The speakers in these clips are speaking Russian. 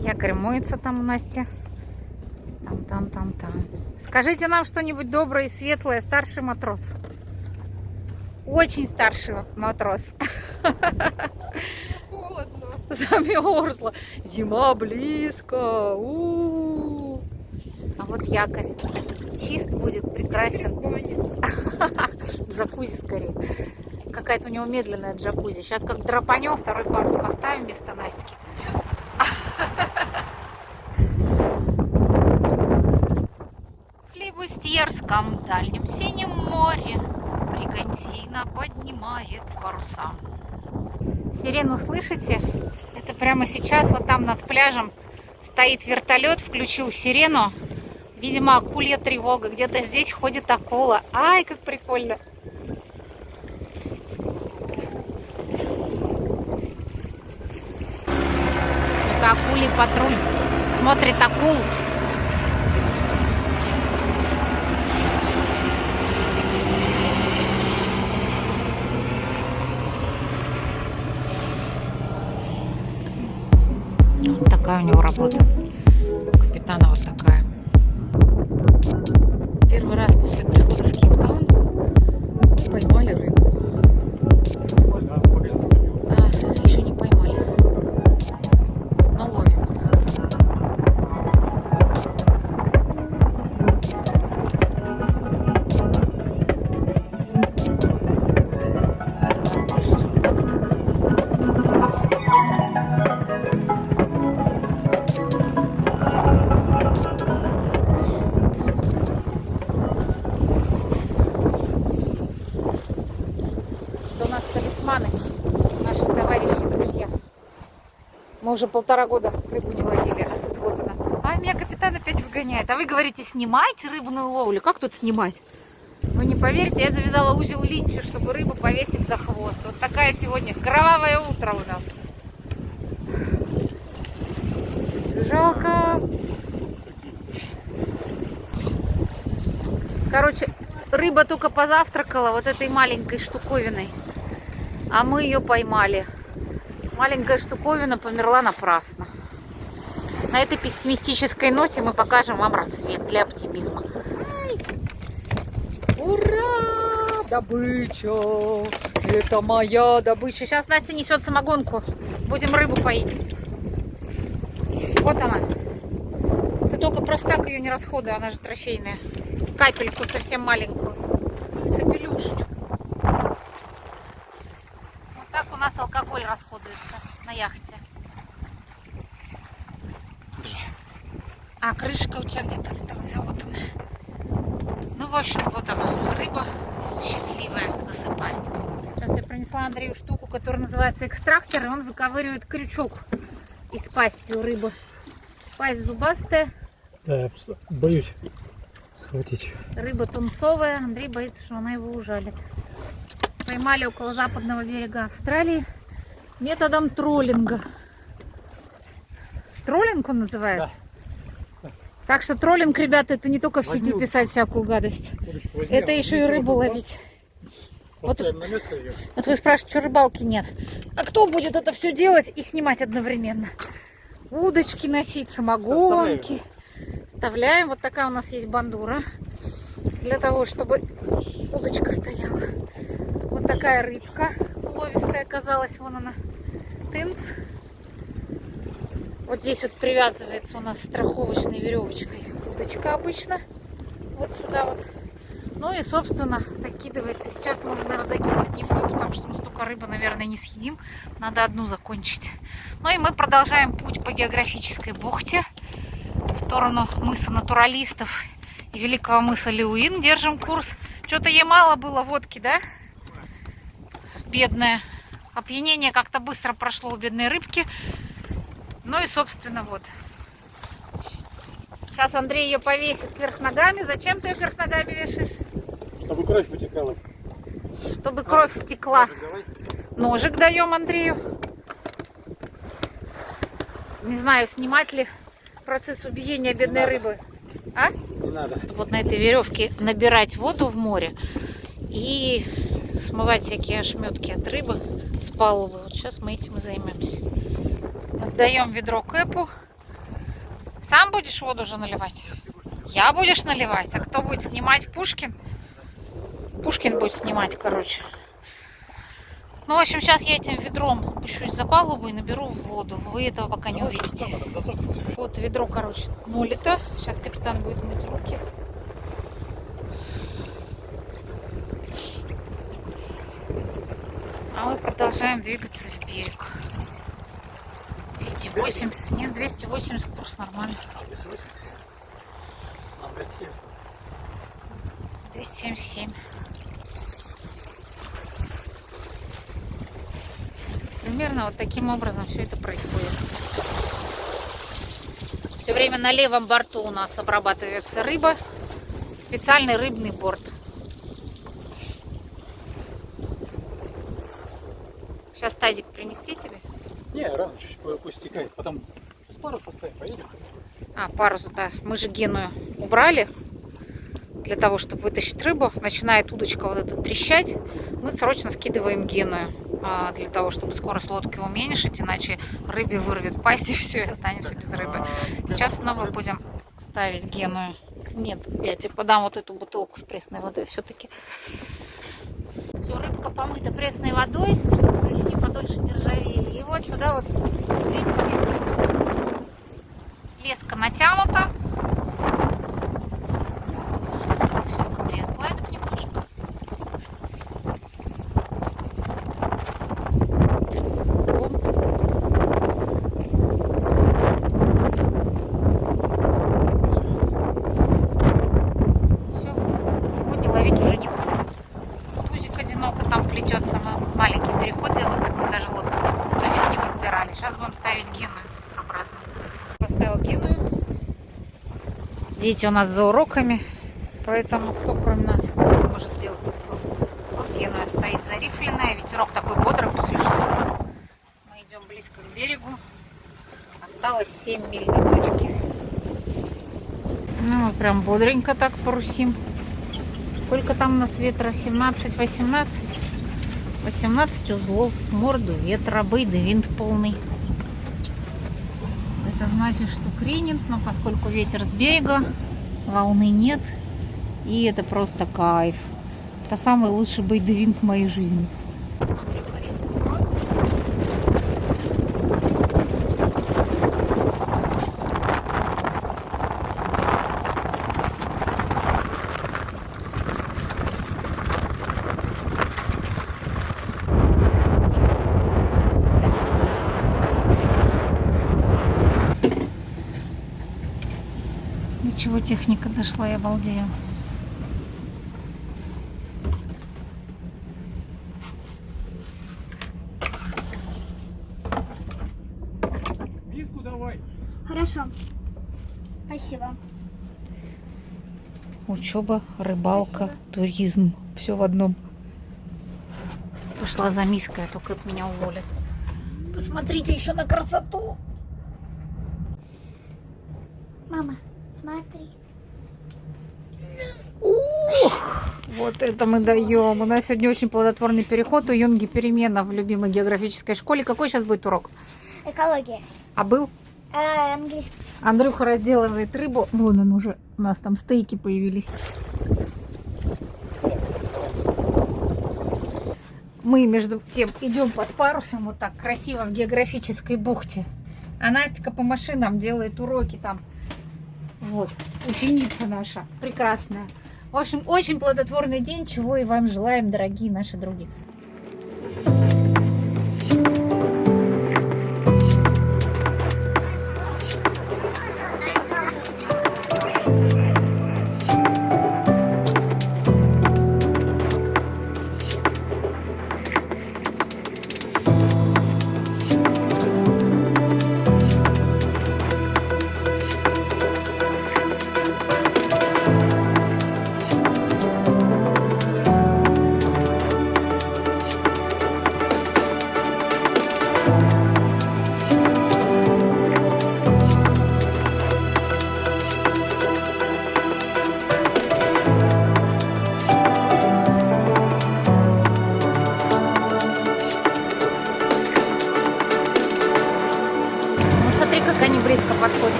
Якорь моется там у Насти. Там, там, там, там. Скажите нам что-нибудь доброе и светлое, старший матрос. Очень старший матрос. Холодно. Замерзла. Зима близко. У-у-у. А вот якорь. Чист будет, прекрасен. Джакузи скорее. Какая-то у него медленная джакузи. Сейчас как драпанем, второй парус поставим вместо Настики. В Флибустьерском дальнем синем море Бригантина поднимает паруса. Сирену слышите? Это прямо сейчас вот там над пляжем стоит вертолет, включил сирену. Видимо, акулья тревога. Где-то здесь ходит акула. Ай, как прикольно. Это акулий патруль. Смотрит акул. Вот такая у него работа. У капитана вот уже полтора года рыбу не ловили, а тут вот она. А меня капитан опять выгоняет. А вы говорите, снимайте рыбную ловлю. Как тут снимать? Вы не поверите, я завязала узел линчу, чтобы рыбу повесить за хвост. Вот такая сегодня кровавое утро у нас. Жалко. Короче, рыба только позавтракала вот этой маленькой штуковиной. А мы ее поймали. Маленькая штуковина померла напрасно. На этой пессимистической ноте мы покажем вам рассвет для оптимизма. Ай! Ура! Добыча! Это моя добыча. Сейчас Настя несет самогонку. Будем рыбу поить. Вот она. Ты только просто так ее не расходуй, она же трофейная. Капельку совсем маленькую. Капелюшечку. Вот так у нас алкоголь расходуется на яхте. А, крышка у тебя где-то осталась. а Вот она. Ну, в общем, вот она, рыба счастливая засыпает. Сейчас я принесла Андрею штуку, которая называется экстрактор, и он выковыривает крючок из пасти у рыбы. Пасть зубастая, Да, я просто боюсь схватить. рыба тунцовая. Андрей боится, что она его ужалит. Поймали около западного берега Австралии методом троллинга. Троллинг он называется? Так что троллинг, ребята, это не только в сети Возьму. писать всякую гадость. Удочку возьми, Это еще и рыбу вот ловить. ее. Вот вы спрашиваете, что рыбалки нет. А кто будет это все делать и снимать одновременно? Удочки носить, самогонки. Вставляем. Вот такая у нас есть бандура. Для того, чтобы удочка стояла. Такая рыбка ловистая оказалась. Вон она. Тынц. Вот здесь вот привязывается у нас страховочной веревочкой удочка обычно. Вот сюда вот. Ну и, собственно, закидывается. Сейчас уже, наверное, закидывать не будем, потому что мы столько рыбы, наверное, не съедим. Надо одну закончить. Ну и мы продолжаем путь по географической бухте в сторону мыса натуралистов и великого мыса Леуин. Держим курс. Что-то ей мало было водки, да? Бедная. Опьянение как-то быстро прошло у бедной рыбки. Ну и, собственно, вот. Сейчас Андрей ее повесит вверх ногами. Зачем ты ее вверх ногами вешаешь? Чтобы кровь вытекала. чтобы кровь стекла. Давай. Ножик даем Андрею. Не знаю, снимать ли процесс убиения бедной рыбы. А? Не надо. Вот на этой веревке набирать воду в море и смывать всякие ошметки от рыбы с палубы. Вот сейчас мы этим и займемся. Отдаем ведро Кэпу. Сам будешь воду уже наливать? Я будешь наливать? А кто будет снимать? Пушкин? Пушкин будет снимать, короче. Ну, в общем, сейчас я этим ведром пущусь за палубу и наберу воду. Вы этого пока не увидите. Вот ведро, короче, нулито. Сейчас капитан будет мыть руки. А мы продолжаем двигаться в берег. 280. Нет, 280 курс нормально. Нам 270. 277. Примерно вот таким образом все это происходит. Все время на левом борту у нас обрабатывается рыба. Специальный рыбный борт. Сейчас тазик принести тебе? Не, рано чуть пу- пусть стекает. Потом с пару поставим, поедем. А, парус, да. Мы же геную убрали для того, чтобы вытащить рыбу. Начинает удочка вот эта трещать. Мы срочно скидываем геную а, для того, чтобы скорость лодки уменьшить, иначе рыбе вырвет пасть и все, и останемся без рыбы. Сейчас снова будем ставить геную. Нет, я тебе подам вот эту бутылку с пресной водой все-таки. Все, рыбка помыта пресной водой, чтобы крючки подольше не ржавели. И вот сюда вот, в принципе, леска натянута. Сейчас Андрей ослабит немножко. Оп. Все, сегодня ловить уже не будем. Тузик одиноко там плетется. Мы маленький переход делаем, поэтому даже лодку тузик не подбирали. Сейчас будем ставить геную обратно. Поставил геную. Дети у нас за уроками, поэтому кто кроме нас может сделать. Вот геная стоит зарифленная, ветерок такой бодрый после шторма. Мы идем близко к берегу. Осталось 7 миль до точки. Ну, мы прям бодренько так парусим. Сколько там у нас ветра? 17-18? 18 узлов, в морду ветра, бейды винт полный. Это значит, что кренит, но поскольку ветер с берега, волны нет. И это просто кайф. Это самый лучший бейдевинт в моей жизни. Ничего, техника дошла, я обалдею. Миску давай. Хорошо. Спасибо. Учеба, рыбалка, туризм. Все в одном. Пошла за миской, а то Кэп меня уволит. Посмотрите еще на красоту. Мама, смотри. Вот это мы даем. У нас сегодня очень плодотворный переход. У Юнги перемена в любимой географической школе. Какой сейчас будет урок? Экология. А был? А, английский. Андрюха разделывает рыбу. Вон он уже. У нас там стейки появились. Мы, между тем, идем под парусом вот так красиво в географической бухте. А Настя по машинам делает уроки там. Вот, ученица наша, прекрасная. В общем, очень плодотворный день, чего и вам желаем, дорогие наши други.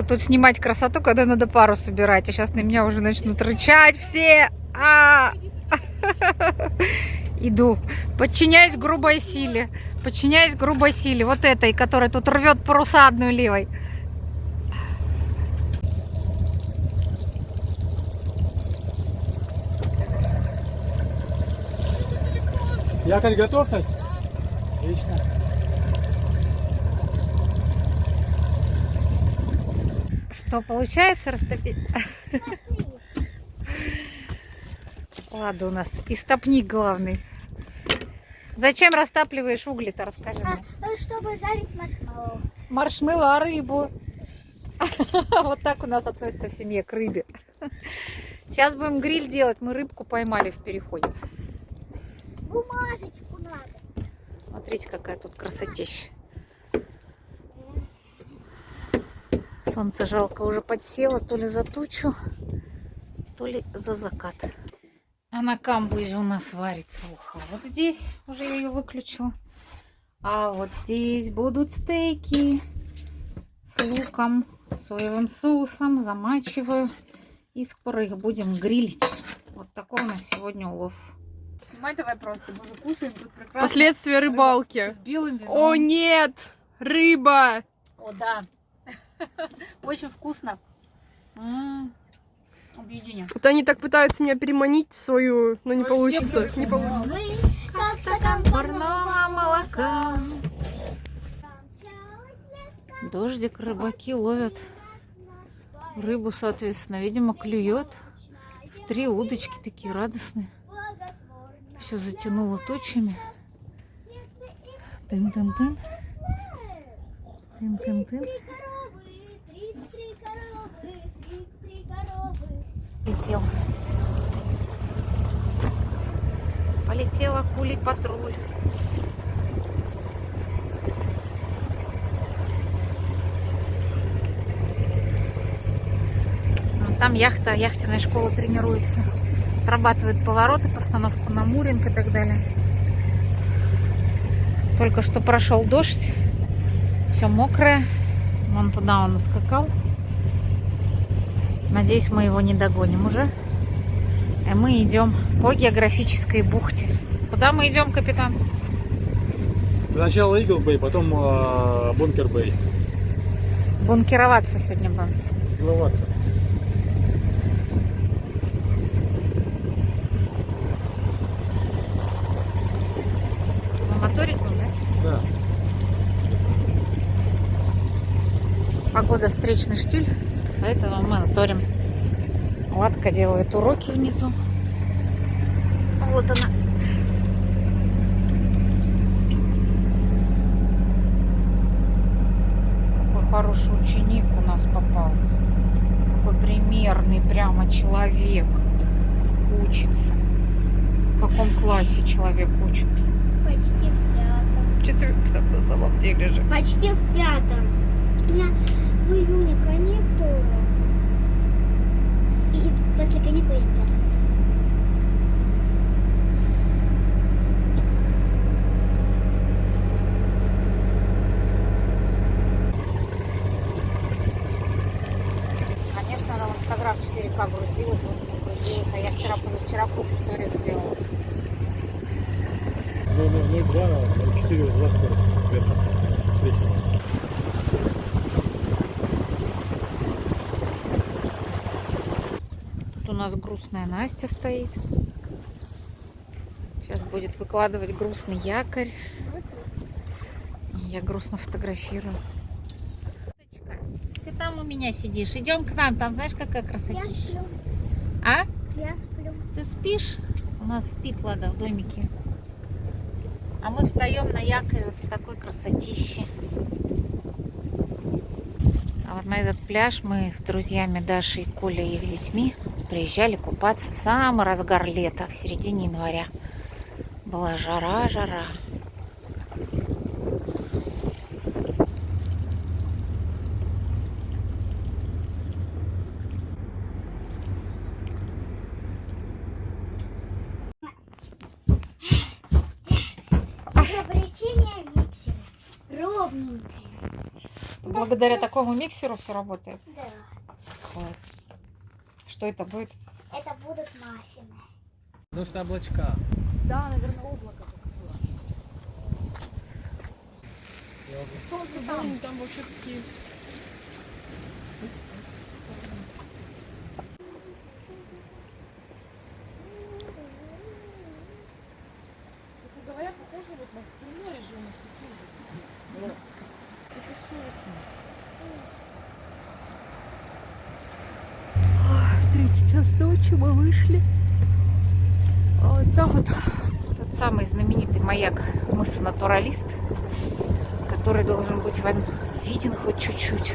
Вот тут снимать красоту, когда надо пару собирать? А сейчас на меня уже начнут рычать все. А! Иду. Подчиняюсь грубой силе. Подчиняюсь грубой силе. Вот этой, которая тут рвет паруса одной левой. Якорь готов, Настя? Отлично. Что, получается растопить? Ладно, у нас истопник главный. Зачем растапливаешь угли-то, расскажи А, мне. чтобы жарить маршмеллоу. Маршмеллоу, а рыбу? Вот так у нас относятся в семье к рыбе. Сейчас будем гриль делать. Мы рыбку поймали в переходе. Бумажечку надо. Смотрите, какая тут красотища. Солнце жалко уже подсело, то ли за тучу, то ли за закат. А на камбузе у нас варится уха. Вот здесь уже я ее выключила. А вот здесь будут стейки с луком, соевым соусом. Замачиваю. И скоро их будем грилить. Вот такой у нас сегодня улов. Снимай давай просто, мы же кушаем тут прекрасно. Последствия рыбалки. С белым вином. О нет! Рыба! О, да. Очень вкусно. М, Объединя. Вот они так пытаются меня переманить в свою, но не получится. сетку. Не получится. Вы, как стакан Парного молока. Дождик, рыбаки ловят рыбу, соответственно. Видимо, клюет. В три удочки такие радостные. Все затянуло тучами. Тын-тын-тын. Тын-тын-тын. Три коровы, тридцать три коровы, тридцать три коровы. Летел. Полетела кулей патруль. А Там яхта, яхтенная школа тренируется. Отрабатывают повороты, постановку на муринг и так далее. Только что прошел дождь. Все мокрое. Вон туда он ускакал. Надеюсь, мы его не догоним уже. А мы идем по географической бухте. Куда мы идем, капитан? Сначала Игл Бэй, потом э, Бункер Бэй. Бункероваться сегодня будем. Мы моторить будем, да? Да. Погода встречный штиль, поэтому мы моторим. Ладка делает уроки внизу. Вот она. Какой хороший ученик у нас попался. Такой примерный прямо человек учится. В каком классе человек учит? Почти в пятом. Четвертый на самом деле же. Почти в пятом. В июне каникулы. И после каникул я в пятом. Конечно, она в Инстаграм 4К грузилась, вот не грузилась, а я вчера, позавчера кучу сторис сделала. Ну, ну, 0,2, 0,4, 2 скорость. Верно. Встречная. Тут у нас грустная Настя стоит. Сейчас будет выкладывать грустный якорь. Я грустно фотографирую. Ты там у меня сидишь. Идем к нам. Там знаешь, какая Я красотища? сплю. А? Я сплю. Ты спишь? У нас спит Лада в домике. А мы встаем на якорь вот в такой красотище. А вот на этот пляж мы с друзьями Дашей, Колей и их детьми приезжали купаться в самый разгар лета, в середине января. Была жара, жара. Изобретение миксера. Ровненькое. Благодаря такому миксеру все работает. Да. Класс. Что это будет? Это будут маффины. Что облачка. Да, наверное, облако закрыло. Солнце там, там вообще такие. Третий час ночи мы вышли. Вот там вот тот самый знаменитый маяк мыса Натуралист, который должен быть вам виден хоть чуть-чуть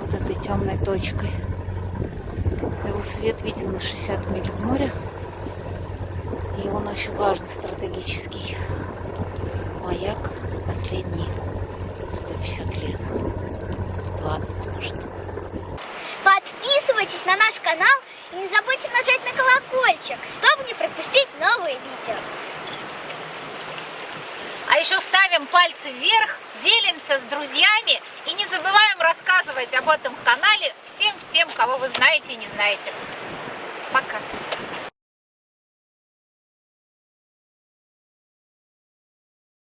вот этой темной точкой. Его свет виден на 60 миль в море. И он очень важный стратегический маяк последние 150 лет. 120, может. Подписывайтесь на наш канал и не забудьте нажать на колокольчик, чтобы не пропустить новые видео. А еще ставим пальцы вверх, делимся с друзьями и не забываем рассказывать об этом канале всем-всем, кого вы знаете и не знаете. Пока!